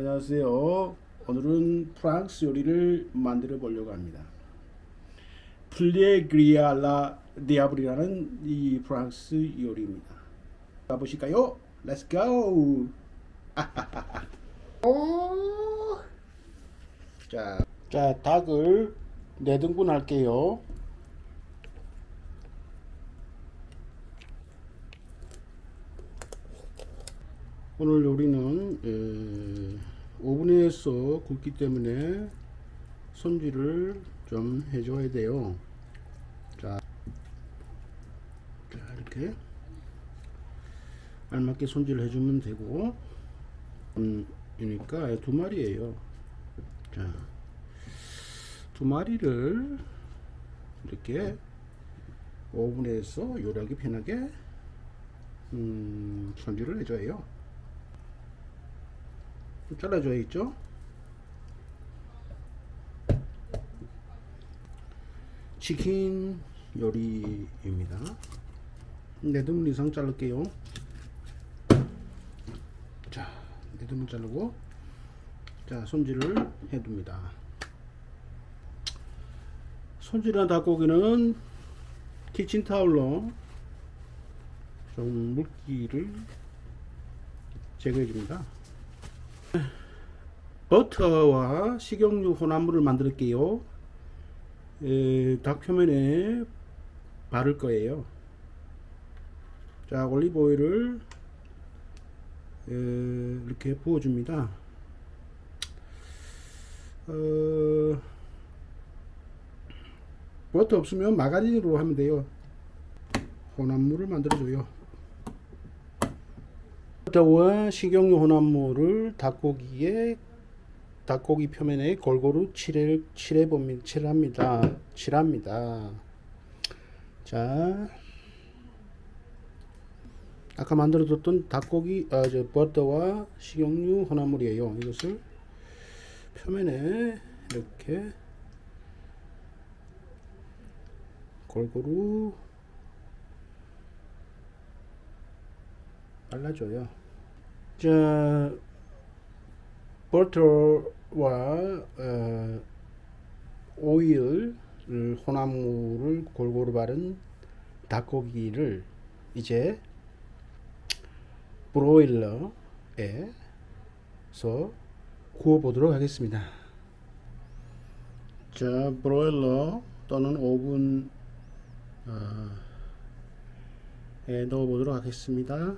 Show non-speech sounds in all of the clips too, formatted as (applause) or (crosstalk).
안녕하세요. 오늘은 프랑스 요리를 만들어 보려고 합니다. 플레그리아라 디아블이라는 이 프랑스 요리입니다. 가보실까요? Let's go! (laughs) 자, 자 닭을 4등분 할게요. 오늘 요리는 에, 오븐에 서 굽기 때문에 손질을 좀 해줘야 돼요. 자, 자 이렇게 알맞게 손질을 해주면 되고 음, 이니까 두 마리예요. 자, 두 마리를 이렇게 오븐에서 요리하기 편하게 음, 손질을 해줘요. 잘라줘야겠죠? 치킨 요리입니다. 4등분 이상 자를게요. 자, 4등분 자르고 자, 손질을 해둡니다. 손질한 닭고기는 키친타올로 좀 물기를 제거해 줍니다. 버터와 식용유 혼합물을 만들게요. 에, 닭 표면에 바를 거예요. 자, 올리브 오일을 에, 이렇게 부어줍니다. 어, 버터 없으면 마가린으로 하면 돼요. 혼합물을 만들어줘요. 버터와 식용유 혼합물을 닭고기에 닭고기 표면에 골고루 칠해, 칠해 봅니다. 칠합니다. 칠합니다. 자, 아까 만들어뒀던 닭고기, 아, 저 버터와 식용유 혼합물이에요. 이것을 표면에 이렇게 골고루 발라줘요. 자, 버터와 어, 오일 혼합물을 골고루 바른 닭고기를 이제 브로일러에서 구워 보도록 하겠습니다. 자, 브로일러 또는 오븐 어, 에 넣어 보도록 하겠습니다.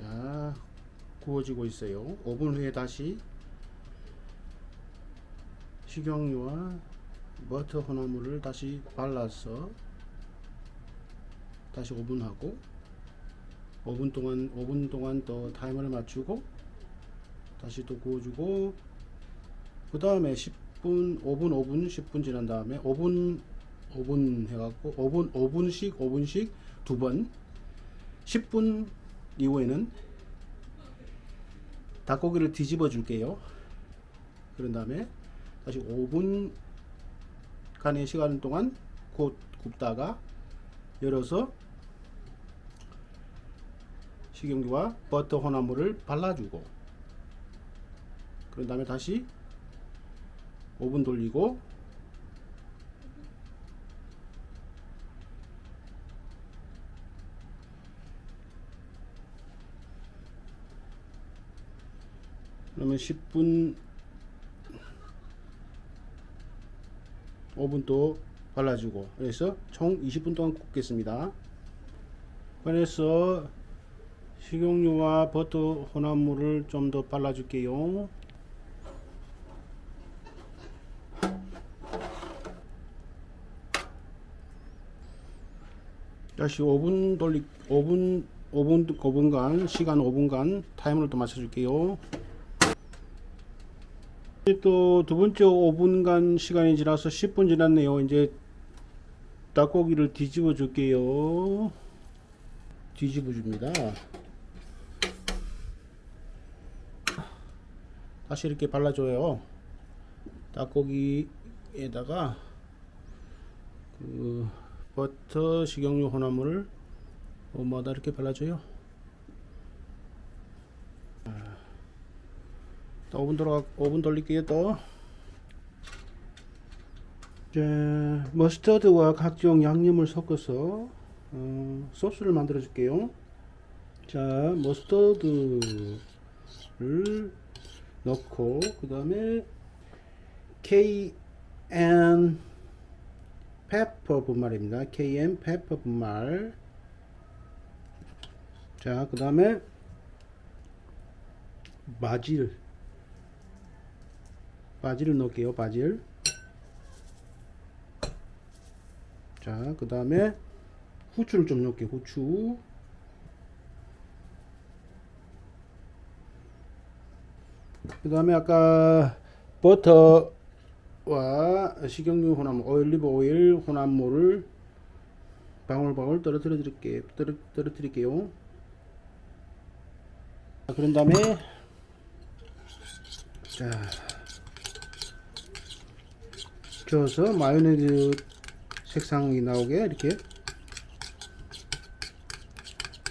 자 구워지고 있어요. 5분 후에 다시 식용유와 버터 혼합물을 다시 발라서 다시 5분 하고 5분 동안 5분 동안 또 타이머를 맞추고 다시 또 구워주고 그 다음에 10분 5분 5분 10분 지난 다음에 5분 5분 해갖고 5분 5분씩 5분씩 두 번 10분 이후에는 닭고기를 뒤집어 줄게요. 그런 다음에 다시 5분 간의 시간 동안 곧 굽다가 열어서 식용유와 버터 혼합물을 발라주고 그런 다음에 다시 5분 돌리고 그러면 10분 5분 또 발라주고. 그래서 총 20분 동안 굽겠습니다. 그래서 식용유와 버터 혼합물을 좀 더 발라줄게요. 다시 5분 돌리 5분 5분 5분간 시간 5분간 타이머를 또 맞춰줄게요 또 두 번째 5분간 시간이 지나서 10분 지났네요. 이제 닭고기를 뒤집어 줄게요. 뒤집어 줍니다. 다시 이렇게 발라줘요. 닭고기에다가 어, 버터 식용유 혼합물을 뭐마다 이렇게 발라줘요. 아, 또 5분 돌아 5분 돌릴게요 또. 자, 머스터드와 각종 양념을 섞어서 어, 소스를 만들어 줄게요. 자, 머스터드를 넣고 그 다음에 KN 페퍼 분말입니다. KN 페퍼 분말. 자, 그 다음에 바질. 바질을 넣을게요. 바질. 자, 그 다음에 후추를 좀 넣을게요. 후추. 그 다음에 아까 버터와 식용유 혼합물, 올리브 오일 혼합물을 방울방울 떨어뜨려 드릴게요. 떨어, 떨어뜨릴게요. 자, 그런 다음에 자 저어서 마요네즈 색상이 나오게 이렇게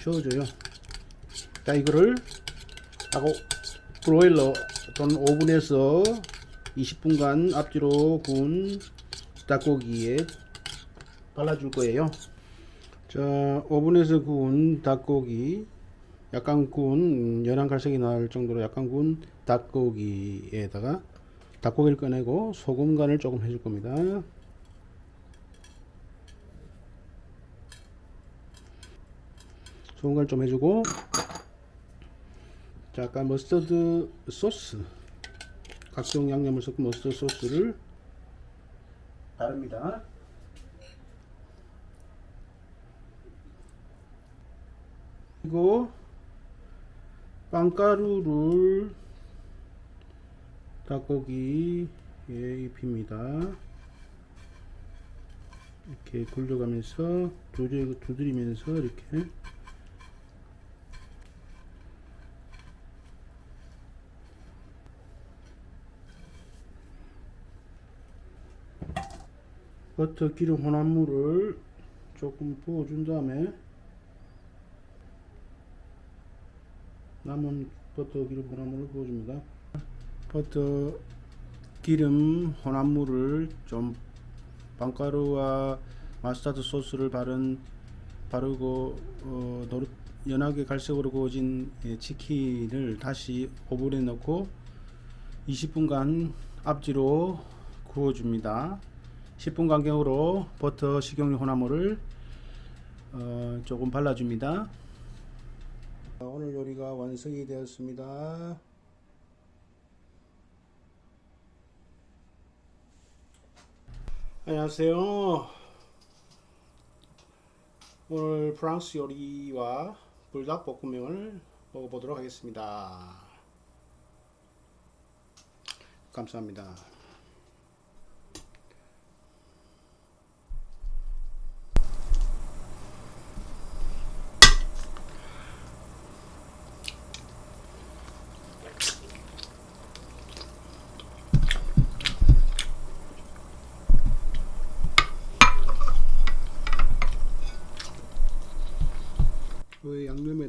저어줘요. 자 이거를 하고 브로일러 또는 오븐에서 20분간 앞뒤로 구운 닭고기에 발라줄 거예요. 자 오븐에서 구운 닭고기 약간 구운 연한 갈색이 날 정도로 약간 구운 닭고기에다가 닭고기를 꺼내고 소금 간을 조금 해줄 겁니다. 소금 간을 좀 해주고 자, 아까 머스터드 소스 각종 양념을 섞은 머스터드 소스를 바릅니다. 그리고 빵가루를 닭고기에 입힙니다. 이렇게 굴려가면서 두드리, 두드리면서 이렇게 버터 기름 혼합물을 조금 부어준 다음에 남은 버터 기름 혼합물을 부어줍니다. 버터 기름 혼합물을 좀 빵가루와 마스타드 소스를 바른 바르고 어, 노릇 연하게 갈색으로 구워진 예, 치킨을 다시 오븐에 넣고 20분간 앞뒤로 구워줍니다. 10분 간격으로 버터 식용유 혼합물을 어, 조금 발라줍니다. 오늘 요리가 완성이 되었습니다. 안녕하세요. 오늘 프랑스 요리와 불닭볶음면을 먹어보도록 하겠습니다. 감사합니다.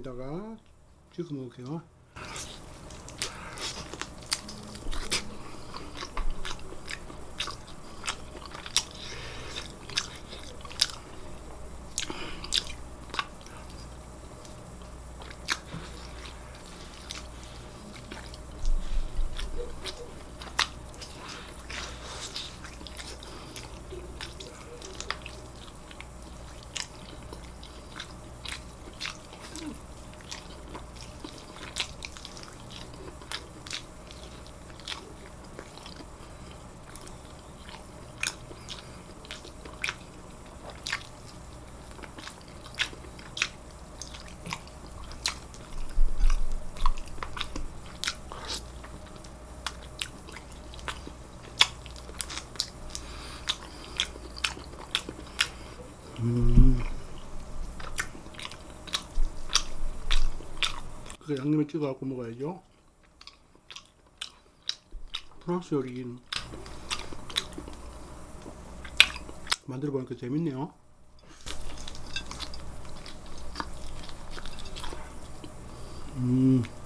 다가 찍어 먹을게요. 그 양념에 찍어 갖고 먹어야죠. 프랑스 요리는 만들어 보니까 재밌네요. 음.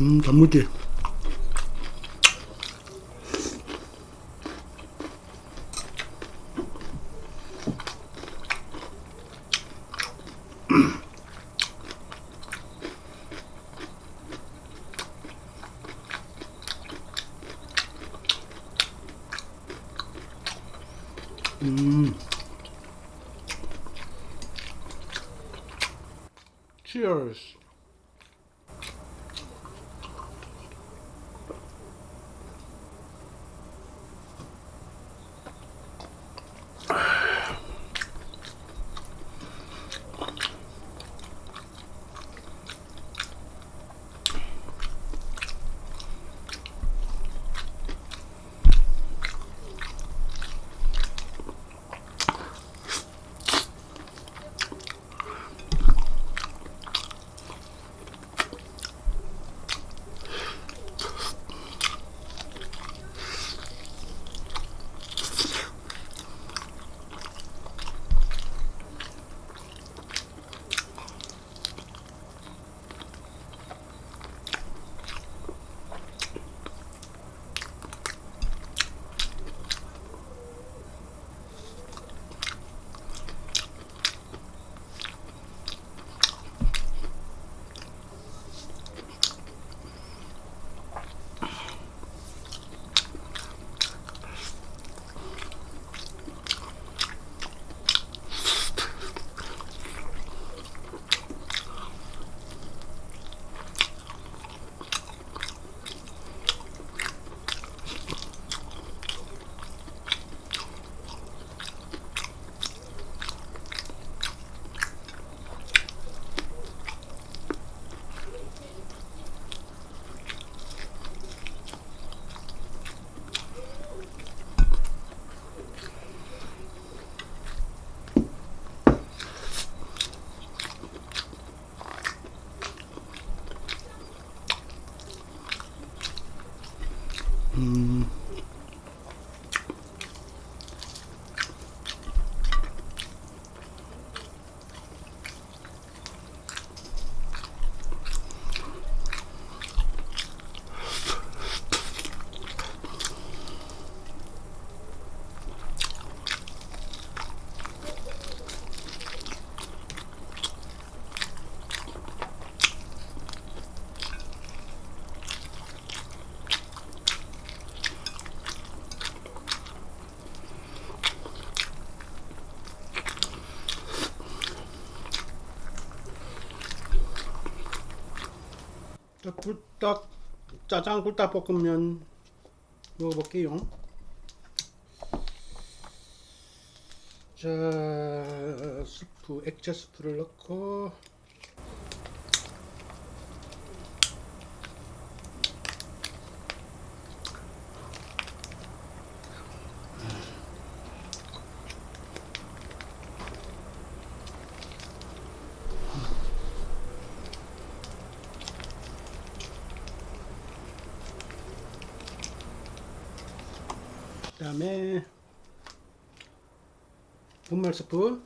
음, 단무지. 음. Cheers. 자, 굴딱 짜장 굴딱 볶음면 먹어볼게요. 자, 스프 액체 스프를 넣고 그 다음에 분말 스프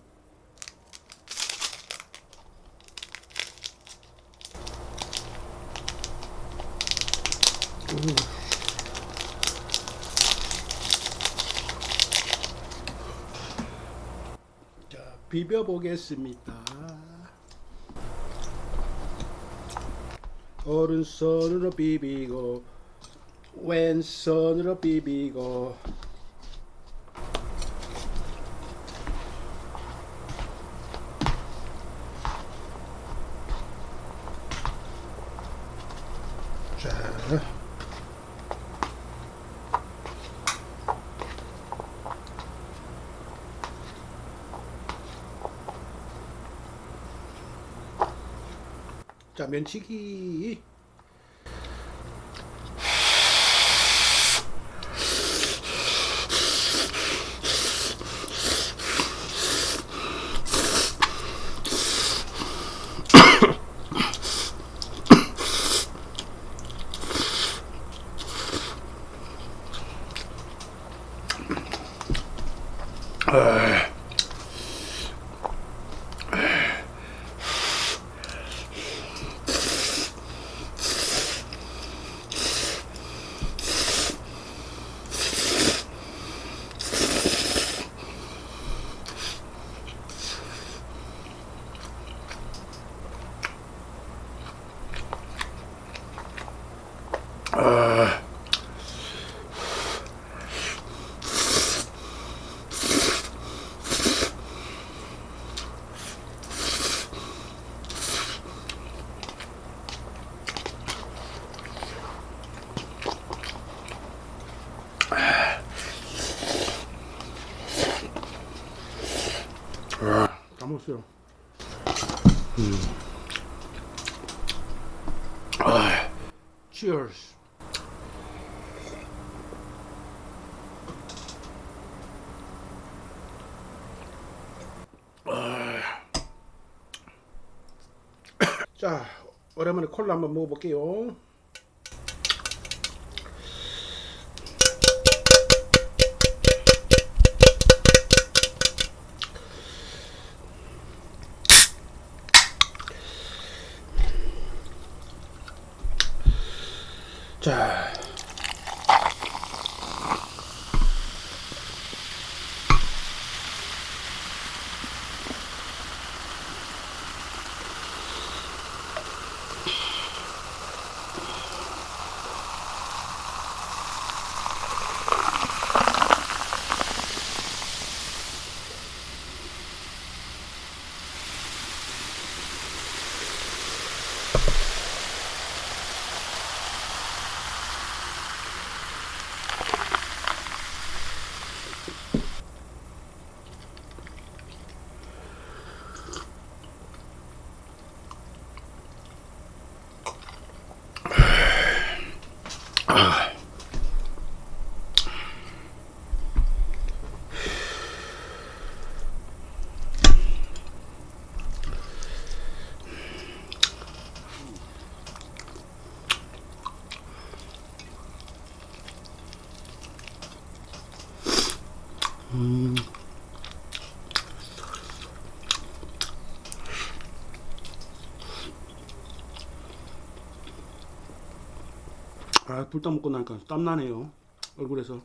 자 비벼 보겠습니다. 오른손으로 비비고 왼손으로 비비고 자 자, 면치기. Empire. 아, 다 먹었어요. 음. 아, cheers. 아. 자, 오랜만에 콜라 한번 먹어볼게요. 자. 아, 불다 먹고 나니까 땀 나네요. 얼굴에서.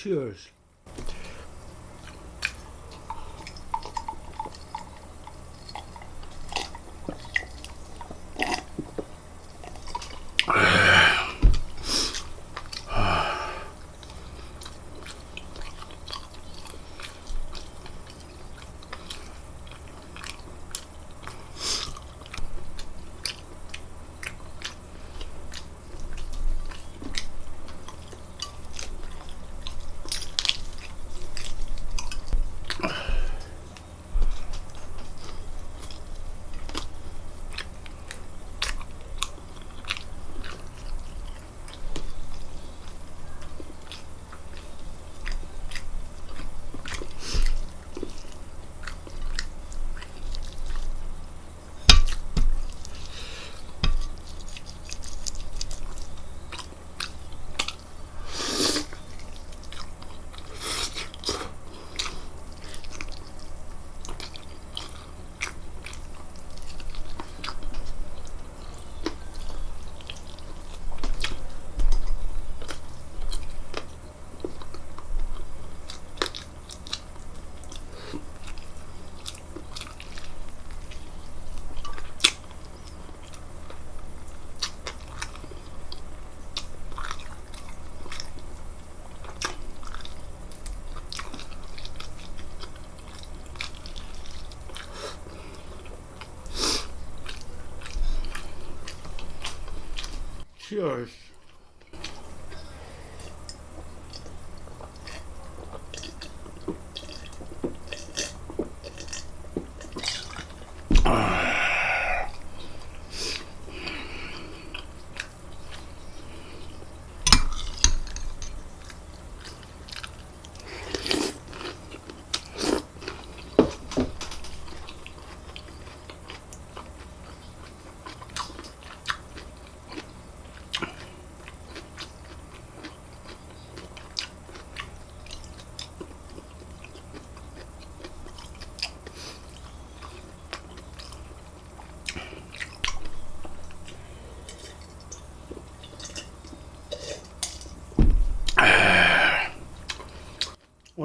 Cheers. gosh.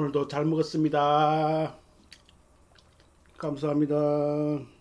오늘도 잘 먹었습니다. 감사합니다.